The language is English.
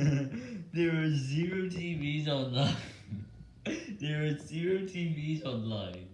there are zero TVs online. there are zero TVs online.